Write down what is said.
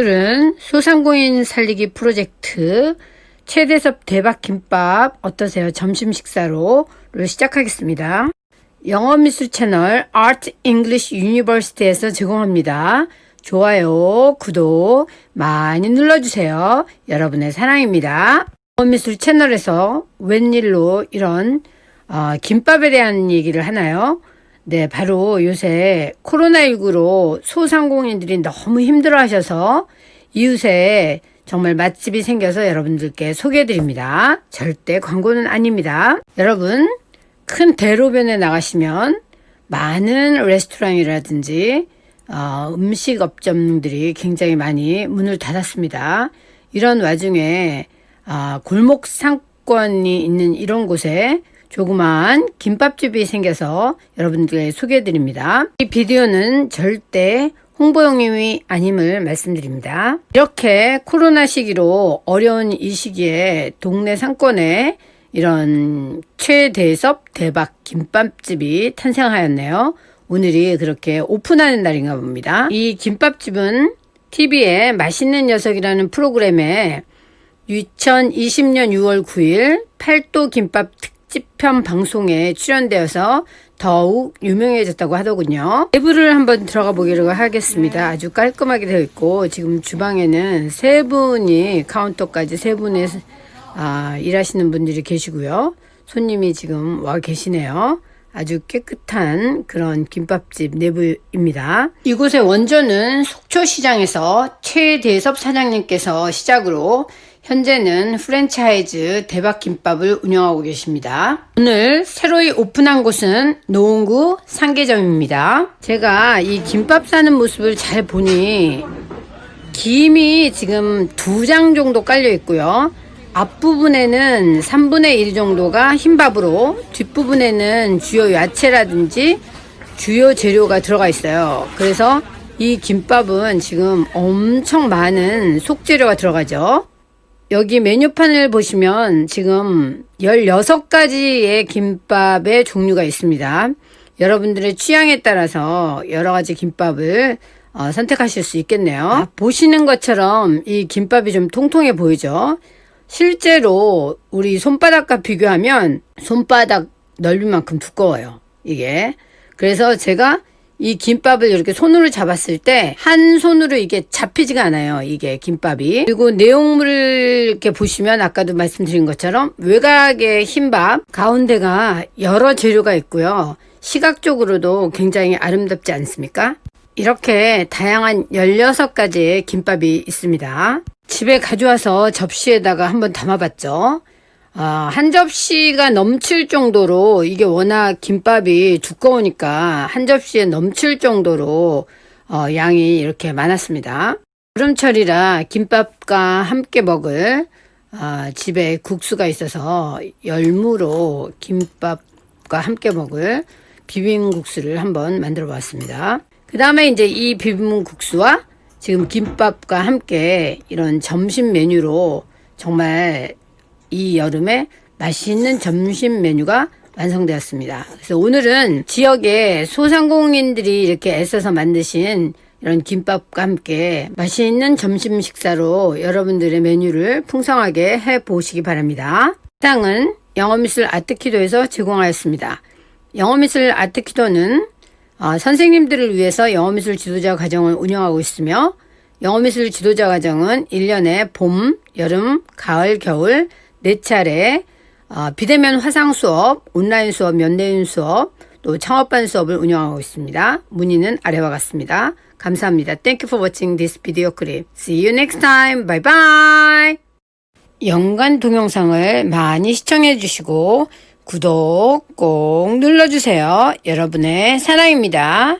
오늘은 소상공인 살리기 프로젝트 최대섭 대박 김밥 어떠세요? 점심 식사로를 시작하겠습니다. 영어 미술 채널 Art English University에서 제공합니다. 좋아요, 구독 많이 눌러주세요. 여러분의 사랑입니다. 영어 미술 채널에서 웬일로 이런 어, 김밥에 대한 얘기를 하나요? 네, 바로 요새 코로나19로 소상공인들이 너무 힘들어 하셔서 이웃에 정말 맛집이 생겨서 여러분들께 소개해 드립니다. 절대 광고는 아닙니다. 여러분, 큰 대로변에 나가시면 많은 레스토랑이라든지 어, 음식 업점들이 굉장히 많이 문을 닫았습니다. 이런 와중에 어, 골목 상권이 있는 이런 곳에 조그만 김밥집이 생겨서 여러분들께 소개해 드립니다. 이 비디오는 절대 홍보용이 아님을 말씀드립니다. 이렇게 코로나 시기로 어려운 이 시기에 동네 상권에 이런 최대섭 대박 김밥집이 탄생하였네요. 오늘이 그렇게 오픈하는 날인가 봅니다. 이 김밥집은 TV에 맛있는 녀석이라는 프로그램에 2020년 6월 9일 팔도 김밥 특 집편 방송에 출연되어서 더욱 유명해졌다고 하더군요. 내부를 한번 들어가 보기로 하겠습니다. 아주 깔끔하게 되어 있고 지금 주방에는 세 분이 카운터까지 세 분의 아, 일하시는 분들이 계시고요. 손님이 지금 와 계시네요. 아주 깨끗한 그런 김밥집 내부입니다. 이곳의 원조는 속초시장에서 최대섭 사장님께서 시작으로 현재는 프랜차이즈 대박김밥을 운영하고 계십니다. 오늘 새로이 오픈한 곳은 노원구 상계점입니다. 제가 이 김밥 싸는 모습을 잘 보니 김이 지금 두 장 정도 깔려 있고요. 앞부분에는 3분의 1 정도가 흰밥으로 뒷부분에는 주요 야채라든지 주요 재료가 들어가 있어요. 그래서 이 김밥은 지금 엄청 많은 속재료가 들어가죠. 여기 메뉴판을 보시면 지금 16가지의 김밥의 종류가 있습니다. 여러분들의 취향에 따라서 여러 가지 김밥을 어, 선택하실 수 있겠네요. 아, 보시는 것처럼 이 김밥이 좀 통통해 보이죠? 실제로 우리 손바닥과 비교하면 손바닥 넓이만큼 두꺼워요. 이게. 그래서 제가 이 김밥을 이렇게 손으로 잡았을 때 한 손으로 이게 잡히지가 않아요. 이게 김밥이. 그리고 내용물을 이렇게 보시면 아까도 말씀드린 것처럼 외곽의 흰밥 가운데가 여러 재료가 있고요. 시각적으로도 굉장히 아름답지 않습니까? 이렇게 다양한 16가지의 김밥이 있습니다. 집에 가져와서 접시에다가 한번 담아봤죠. 아, 한 접시가 넘칠 정도로 이게 워낙 김밥이 두꺼우니까 한 접시에 넘칠 정도로 어, 양이 이렇게 많았습니다. 여름철이라 김밥과 함께 먹을 아, 집에 국수가 있어서 열무로 김밥과 함께 먹을 비빔국수를 한번 만들어 봤습니다. 그 다음에 이제 이 비빔국수와 지금 김밥과 함께 이런 점심 메뉴로 정말 이 여름에 맛있는 점심 메뉴가 완성되었습니다. 그래서 오늘은 지역의 소상공인들이 이렇게 애써서 만드신 이런 김밥과 함께 맛있는 점심 식사로 여러분들의 메뉴를 풍성하게 해 보시기 바랍니다. 상은 영어미술 아트키도에서 제공하였습니다. 영어미술 아트키도는 어, 선생님들을 위해서 영어미술 지도자 과정을 운영하고 있으며 영어미술 지도자 과정은 1년에 봄, 여름, 가을, 겨울 네 차례 어, 비대면 화상 수업, 온라인 수업, 면대인 수업, 또 창업반 수업을 운영하고 있습니다. 문의는 아래와 같습니다. 감사합니다. Thank you for watching this video clip. See you next time. Bye bye. 연관 동영상을 많이 시청해 주시고 구독 꼭 눌러주세요. 여러분의 사랑입니다.